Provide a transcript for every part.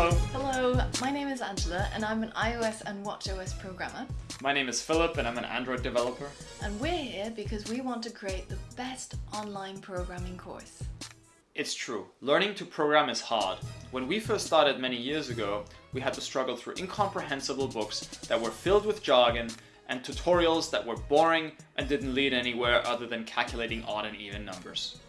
Hello. Hello, my name is Angela and I'm an iOS and WatchOS programmer. My name is Philip and I'm an Android developer. And we're here because we want to create the best online programming course. It's true, learning to program is hard. When we first started many years ago, we had to struggle through incomprehensible books that were filled with jargon and tutorials that were boring and didn't lead anywhere other than calculating odd and even numbers.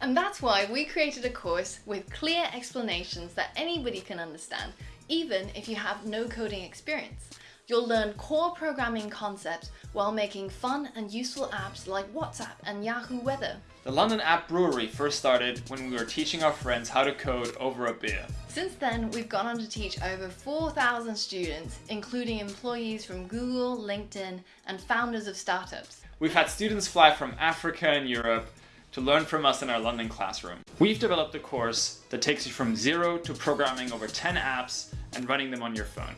And that's why we created a course with clear explanations that anybody can understand, even if you have no coding experience. You'll learn core programming concepts while making fun and useful apps like WhatsApp and Yahoo Weather. The London App Brewery first started when we were teaching our friends how to code over a beer. Since then, we've gone on to teach over 4,000 students, including employees from Google, LinkedIn, and founders of startups. We've had students fly from Africa and Europe to learn from us in our London classroom. We've developed a course that takes you from zero to programming over 10 apps and running them on your phone.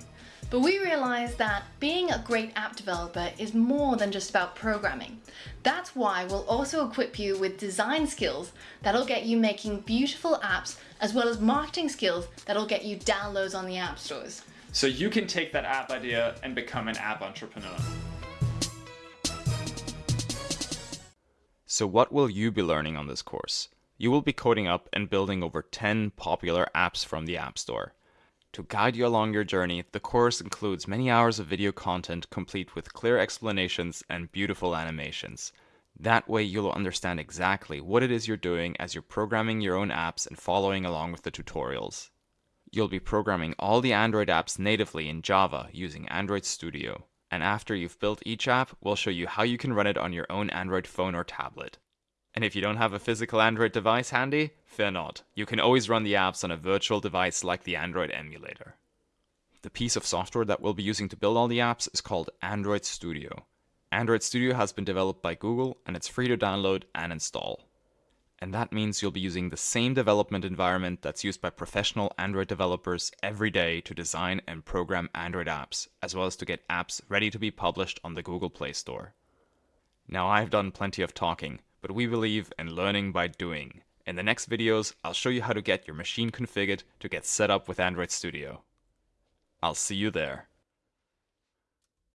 But we realized that being a great app developer is more than just about programming. That's why we'll also equip you with design skills that'll get you making beautiful apps as well as marketing skills that'll get you downloads on the app stores. So you can take that app idea and become an app entrepreneur. So what will you be learning on this course? You will be coding up and building over 10 popular apps from the App Store. To guide you along your journey, the course includes many hours of video content complete with clear explanations and beautiful animations. That way you'll understand exactly what it is you're doing as you're programming your own apps and following along with the tutorials. You'll be programming all the Android apps natively in Java using Android Studio. And after you've built each app, we'll show you how you can run it on your own Android phone or tablet. And if you don't have a physical Android device handy, fear not. You can always run the apps on a virtual device like the Android emulator. The piece of software that we'll be using to build all the apps is called Android Studio. Android Studio has been developed by Google and it's free to download and install. And that means you'll be using the same development environment that's used by professional Android developers every day to design and program Android apps, as well as to get apps ready to be published on the Google Play Store. Now I've done plenty of talking, but we believe in learning by doing. In the next videos, I'll show you how to get your machine configured to get set up with Android Studio. I'll see you there.